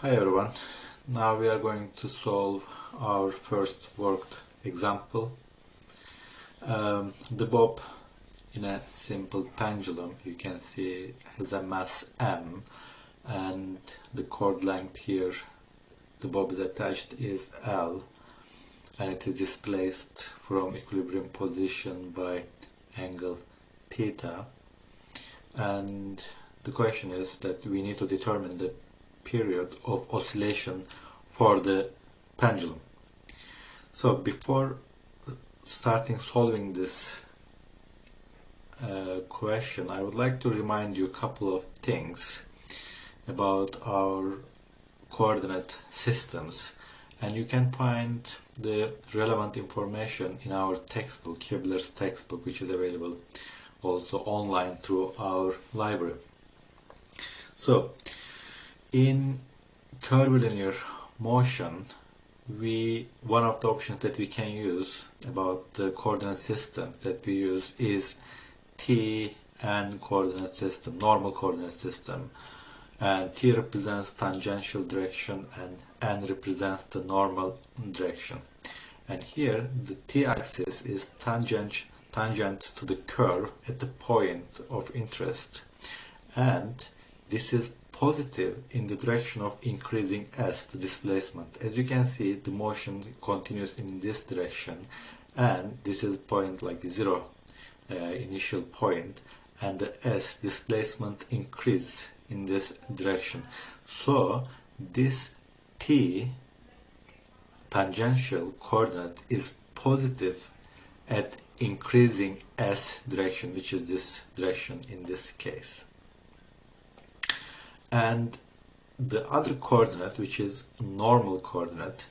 Hi everyone, now we are going to solve our first worked example. Um, the bob in a simple pendulum you can see has a mass m and the cord length here the bob is attached is L and it is displaced from equilibrium position by angle theta and the question is that we need to determine the period of oscillation for the pendulum. So before starting solving this uh, question, I would like to remind you a couple of things about our coordinate systems and you can find the relevant information in our textbook, Hibbeler's textbook, which is available also online through our library. So, in curvilinear motion, we one of the options that we can use about the coordinate system that we use is t and coordinate system, normal coordinate system. And t represents tangential direction and n represents the normal direction. And here the t-axis is tangent, tangent to the curve at the point of interest. And this is positive in the direction of increasing s, the displacement. As you can see, the motion continues in this direction and this is point like zero uh, initial point and the s displacement increase in this direction. So this t tangential coordinate is positive at increasing s direction which is this direction in this case and the other coordinate which is normal coordinate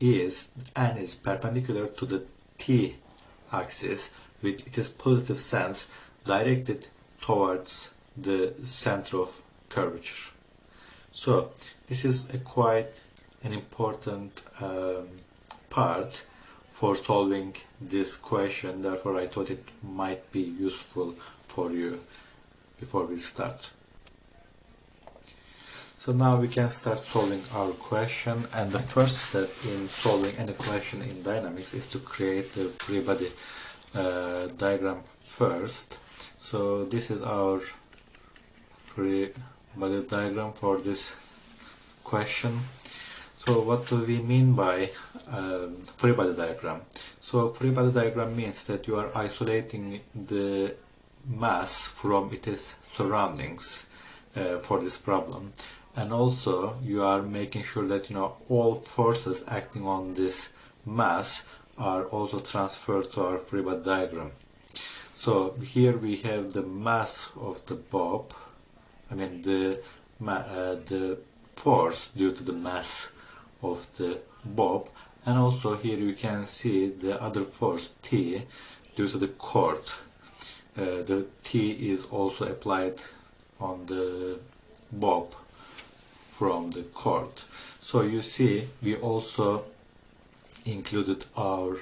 is n is perpendicular to the t axis with its positive sense directed towards the center of curvature. So this is a quite an important um, part for solving this question therefore I thought it might be useful for you before we start. So now we can start solving our question and the first step in solving any question in dynamics is to create the free body uh, diagram first. So this is our free body diagram for this question. So what do we mean by um, free body diagram? So free body diagram means that you are isolating the mass from its surroundings uh, for this problem and also you are making sure that you know all forces acting on this mass are also transferred to our free body diagram. So here we have the mass of the bob I mean the uh, the force due to the mass of the bob and also here you can see the other force T due to the cord. Uh, the T is also applied on the bob from the cord. So you see we also included our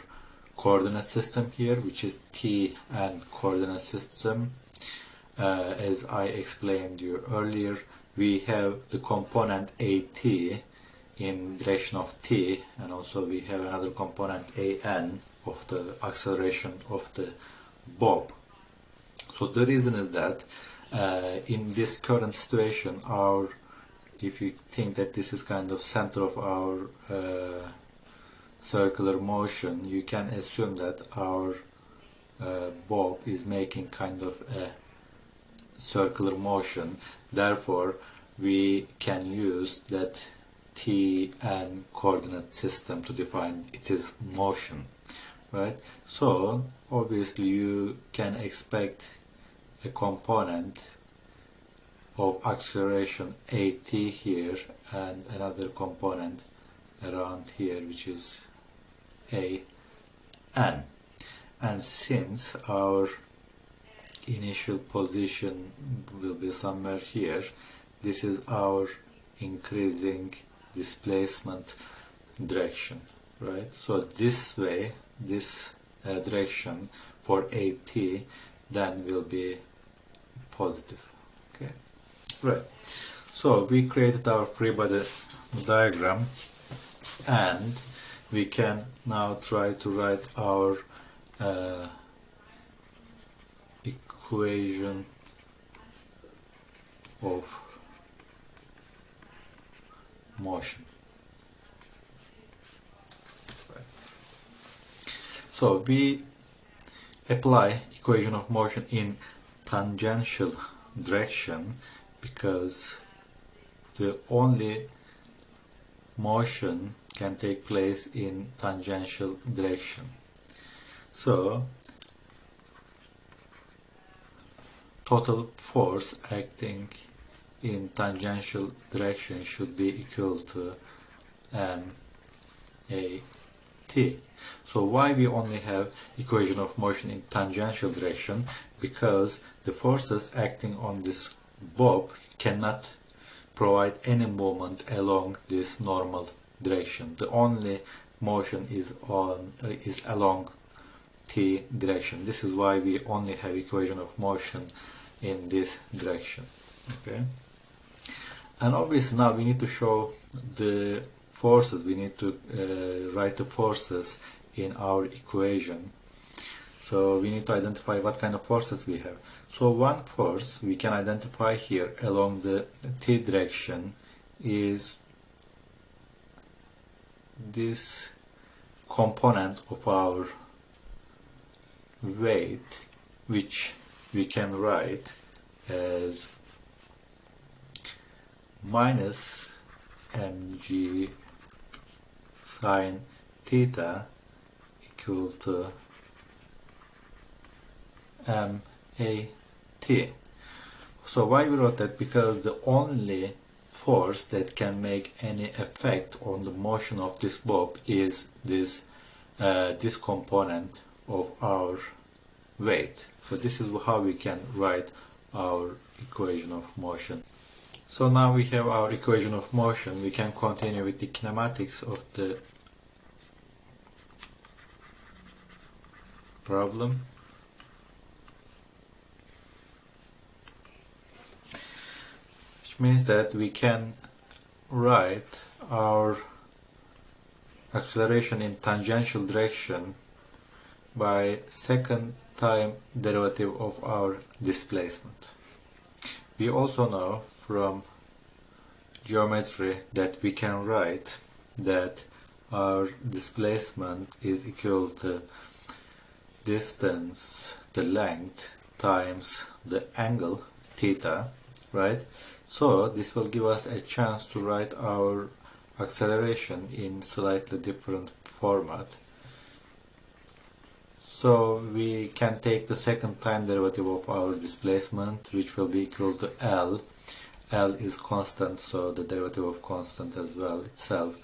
coordinate system here which is T and coordinate system. Uh, as I explained you earlier we have the component AT in direction of T and also we have another component AN of the acceleration of the bob. So the reason is that uh, in this current situation our if you think that this is kind of center of our uh, circular motion you can assume that our uh, bob is making kind of a circular motion. Therefore we can use that t and coordinate system to define its motion right? So obviously you can expect a component of acceleration AT here and another component around here which is a n. And since our initial position will be somewhere here this is our increasing displacement direction right? So this way this uh, direction for AT then will be positive Right. So we created our free body diagram and we can now try to write our uh, equation of motion. So we apply equation of motion in tangential direction because the only motion can take place in tangential direction. So total force acting in tangential direction should be equal to m a t. So why we only have equation of motion in tangential direction? Because the forces acting on this bob cannot provide any moment along this normal direction. The only motion is on uh, is along t direction. This is why we only have equation of motion in this direction. Okay. And obviously now we need to show the forces. We need to uh, write the forces in our equation. So we need to identify what kind of forces we have. So one force we can identify here along the t direction is this component of our weight which we can write as minus mg sine theta equal to m a t. So why we wrote that? Because the only force that can make any effect on the motion of this bob is this uh, this component of our weight. So this is how we can write our equation of motion. So now we have our equation of motion, we can continue with the kinematics of the problem. Means that we can write our acceleration in tangential direction by second time derivative of our displacement. We also know from geometry that we can write that our displacement is equal to distance, the length times the angle theta, right? So this will give us a chance to write our acceleration in slightly different format. So we can take the second time derivative of our displacement which will be equal to L. L is constant so the derivative of constant as well itself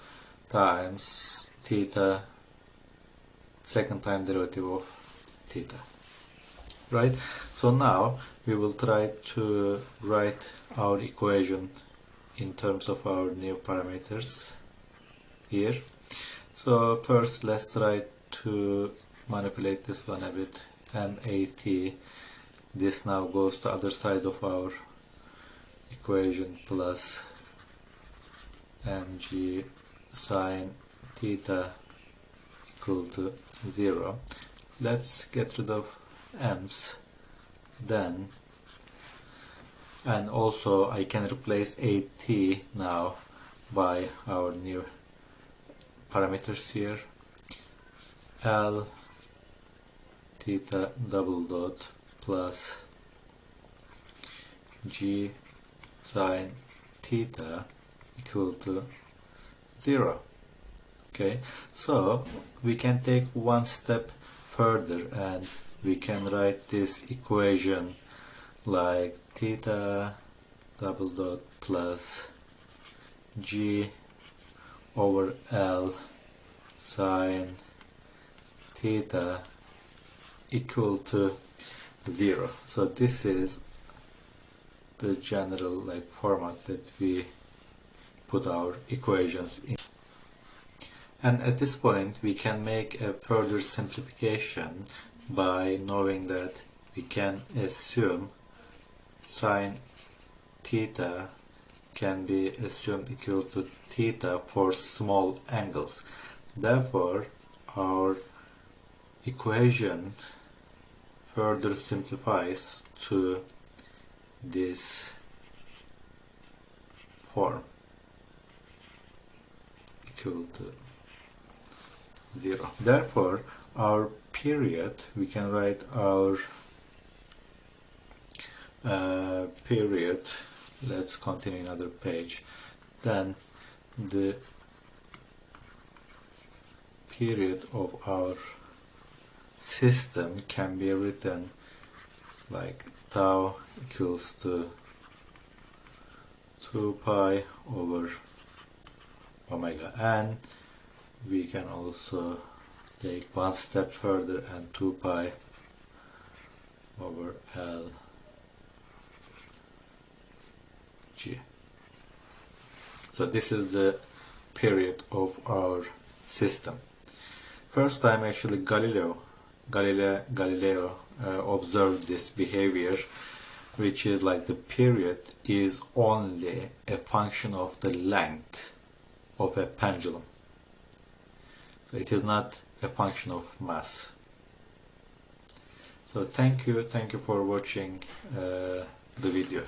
times theta second time derivative of theta right so now we will try to write our equation in terms of our new parameters here. So first let's try to manipulate this one a bit. MAT this now goes to other side of our equation plus mg sine theta equal to 0 let's get rid of m's then and also I can replace AT now by our new parameters here. L theta double dot plus G sine theta equal to 0 okay so we can take one step further and we can write this equation like theta double dot plus g over L sine theta equal to 0 so this is the general like format that we put our equations in. And at this point we can make a further simplification by knowing that we can assume sine theta can be assumed equal to theta for small angles. Therefore, our equation further simplifies to this form equal to 0. Therefore, our period, we can write our uh, period, let's continue another page, then the period of our system can be written like tau equals to 2 pi over omega n. We can also take one step further and 2 pi over L G. So this is the period of our system. First time actually Galileo Galileo, Galileo uh, observed this behavior which is like the period is only a function of the length of a pendulum. So it is not a function of mass. So thank you, thank you for watching uh, the video.